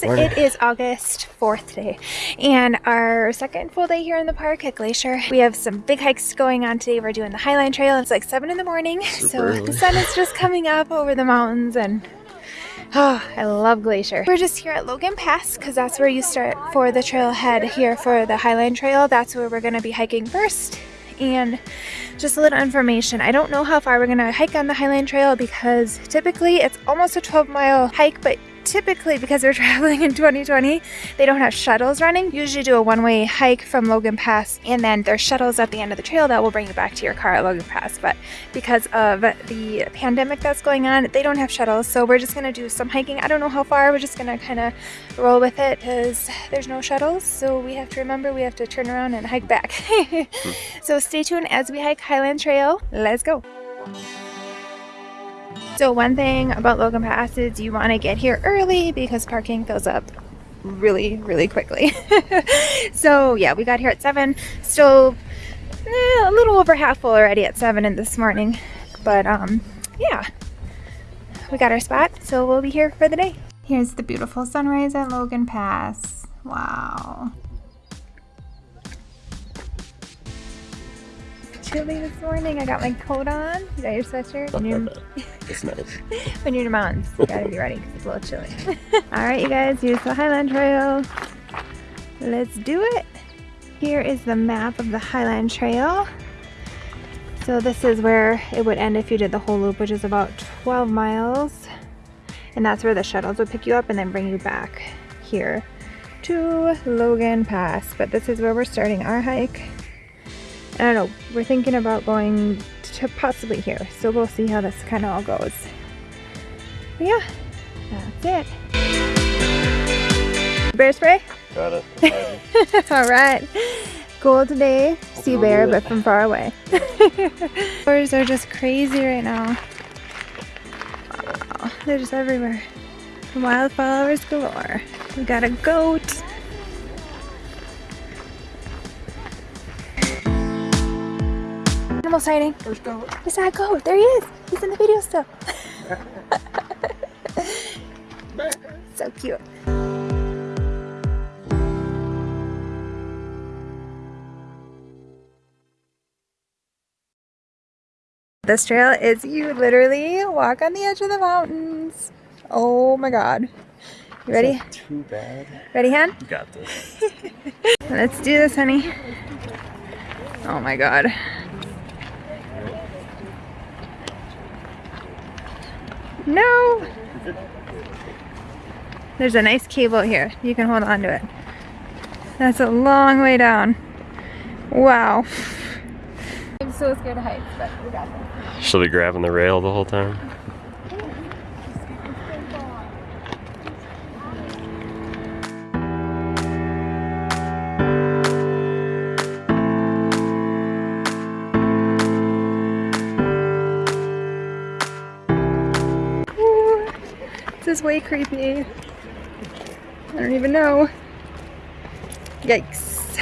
guys, it is August 4th today and our second full day here in the park at Glacier. We have some big hikes going on today. We're doing the Highline Trail. It's like 7 in the morning Super so early. the sun is just coming up over the mountains and Oh, I love Glacier. We're just here at Logan Pass because that's where you start for the trailhead here for the Highline Trail. That's where we're going to be hiking first. And just a little information. I don't know how far we're going to hike on the Highline Trail because typically it's almost a 12 mile hike, but typically because we're traveling in 2020, they don't have shuttles running. You usually do a one-way hike from Logan Pass and then there's shuttles at the end of the trail that will bring you back to your car at Logan Pass. But because of the pandemic that's going on, they don't have shuttles. So we're just gonna do some hiking. I don't know how far, we're just gonna kind of roll with it because there's no shuttles. So we have to remember we have to turn around and hike back. so stay tuned as we hike Highline Trail. Let's go. So one thing about Logan Pass is you want to get here early because parking fills up really, really quickly. so yeah, we got here at 7. Still eh, a little over half full already at 7 in this morning. But um, yeah, we got our spot, so we'll be here for the day. Here's the beautiful sunrise at Logan Pass. Wow. Chilly this morning. I got my coat on. You got your sweatshirt? Not and your- bad. It's nice. when you're in the mountains. You gotta be ready because it's a little chilly. Alright you guys, here's the Highline Trail. Let's do it. Here is the map of the Highline Trail. So this is where it would end if you did the whole loop, which is about 12 miles. And that's where the shuttles would pick you up and then bring you back here to Logan Pass. But this is where we're starting our hike. I don't know, we're thinking about going to possibly here. So we'll see how this kind of all goes. But yeah, that's it. Bear spray? Got it. all right. Goal today, see bear, but from far away. Birds are just crazy right now. Wow, they're just everywhere. Wildflowers galore. We got a goat. Animal sighting. First go. Where's that oh, goat? There he is. He's in the video still. so cute. This trail is you literally walk on the edge of the mountains. Oh my god. You ready? Too bad. Ready, Han? You got this. Let's do this, honey. Oh my god. No! There's a nice cable here. You can hold on to it. That's a long way down. Wow. I'm so scared of heights, but we got this. She'll be grabbing the rail the whole time. Is way creepy. I don't even know. Yikes.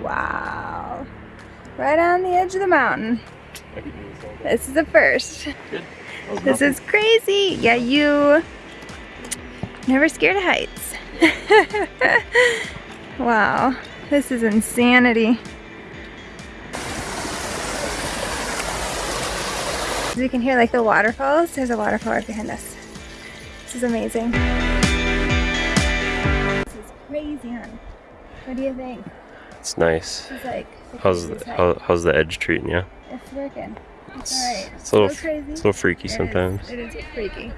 wow. Right on the edge of the mountain. This is the first. This is crazy. Yeah, you never scared of heights. wow. This is insanity. As you can hear like the waterfalls. There's a waterfall right behind us. This is amazing. This is crazy, hon. What do you think? It's nice. Is like How's the, how, how's the edge treating you? It's working. It's It's, alright. it's a little, So crazy. it's a little freaky It is- sometimes. It is freaky.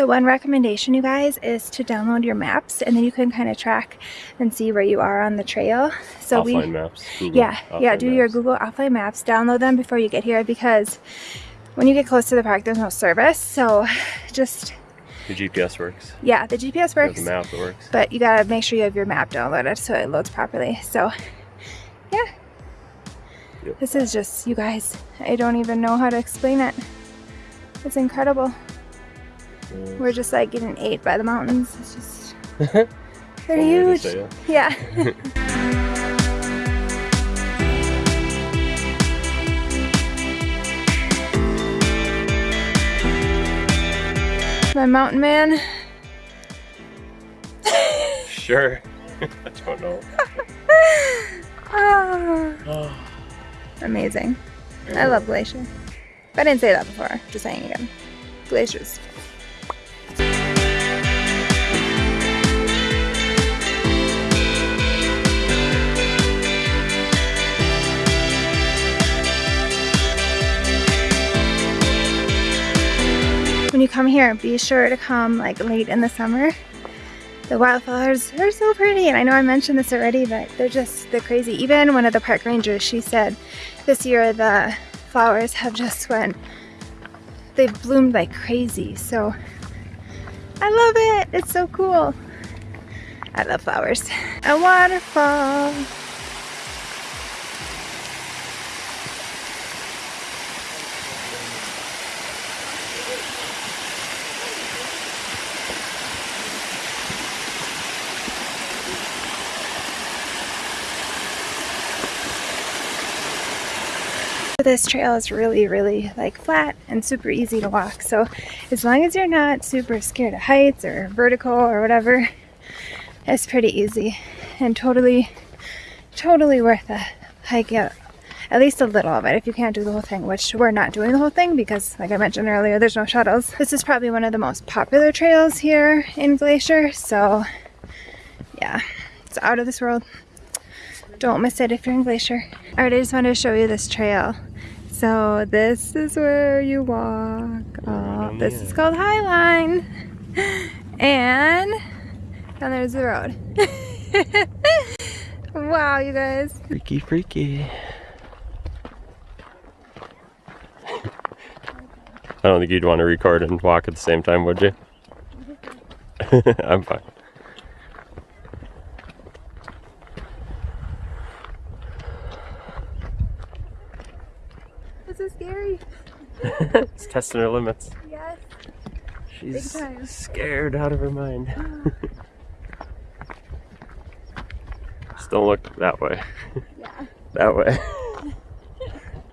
So one recommendation, you guys, is to download your maps, and then you can kind of track and see where you are on the trail. So offline we, maps. Google yeah, yeah, do your. Google offline maps. Download them before you get here because when you get close to the park, there's no service. So just The GPS works. yeah, the GPS works, the map works. but you gotta make sure you have your map downloaded so it loads properly. So yeah, Yep. this is just you guys. I don't even know how to explain it. It's incredible. Yeah. We're just like getting ate by the mountains. It's just they're huge. say it. Yeah. my mountain man. Sure. I don't know. Ah, amazing. I love Glacier. I didn't say that before, just saying again. Glaciers. When you come here, be sure to come like late in the summer. The wildflowers are so pretty, and I know I mentioned this already, but they're just, they're crazy. Even one of the park rangers, she said this year the flowers have just went, they've bloomed like crazy, so I love it. It's so cool. I love flowers. A waterfall. This trail is really, really like flat and super easy to walk. So as long as you're not super scared of heights or vertical or whatever, it's pretty easy and totally, totally worth a hike out. At least a little of it if you can't do the whole thing, which we're not doing the whole thing because like I mentioned earlier, there's no shuttles. This is probably one of the most popular trails here in Glacier. So yeah, it's out of this world. Don't miss it if you're in Glacier. All right, I just wanted to show you this trail. So this is where you walk. Oh, this is called Highline. And down there's the road. wow, you guys. Freaky, freaky. I don't think you'd want to record and walk at the same time, would you? I'm fine. This is scary. it's testing her limits. Yes. She's scared out of her mind. Just don't look that way. Yeah. That way.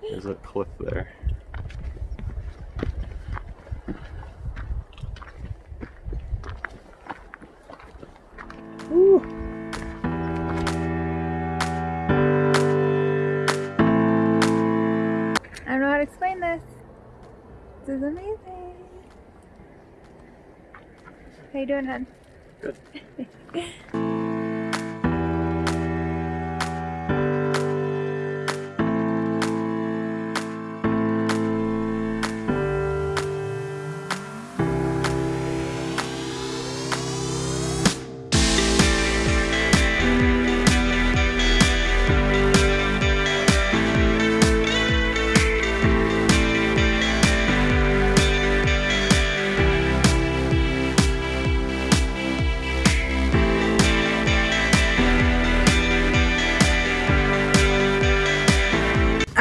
There's a cliff there. Woo. I don't know how to explain this. This is amazing. How you doing, hon? Good.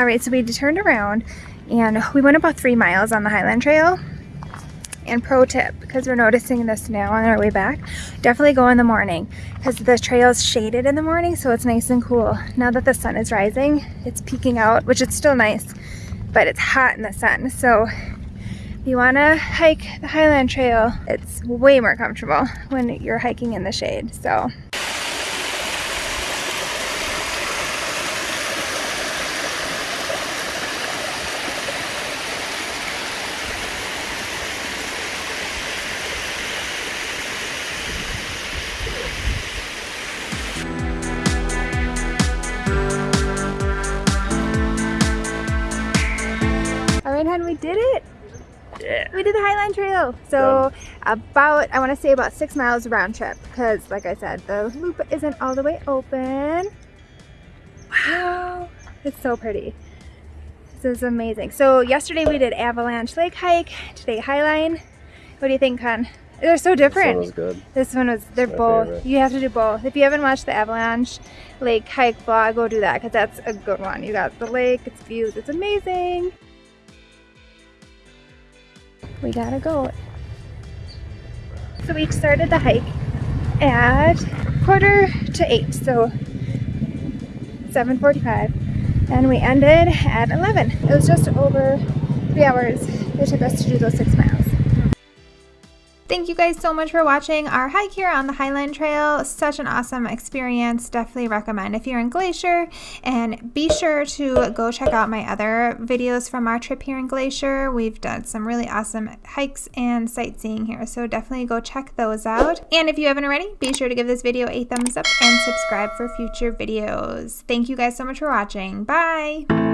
right, so we turned around and we went about three miles on the Highline Trail. And pro tip, because we're noticing this now on our way back, definitely go in the morning because the trail is shaded in the morning, so it's nice and cool. Now that the sun is rising, it's peeking out, which is still nice, but it's hot in the sun. So if you want to hike the Highline Trail, it's way more comfortable when you're hiking in the shade. So we did it. Yeah. We did the Highline Trail. So about, I want to say about six miles round trip because like I said, the loop isn't all the way open. Wow, it's so pretty. This is amazing. So yesterday we did Avalanche Lake hike, today Highline. What do you think, hon? They're so different. was good. This one was, they're both, favorite. you have to do both. If you haven't watched the Avalanche Lake hike vlog, go do that because that's a good one. You got the lake, it's views, it's amazing. We gotta go. So we started the hike at quarter to eight, so 7.45 and we ended at 11. It was just over three hours it took us to do those six miles. Thank you guys so much for watching our hike here on the Highline Trail. Such an awesome experience. Definitely recommend if you're in Glacier. And be sure to go check out my other videos from our trip here in Glacier. We've done some really awesome hikes and sightseeing here. So definitely go check those out. And if you haven't already, be sure to give this video a thumbs up and subscribe for future videos. Thank you guys so much for watching. Bye!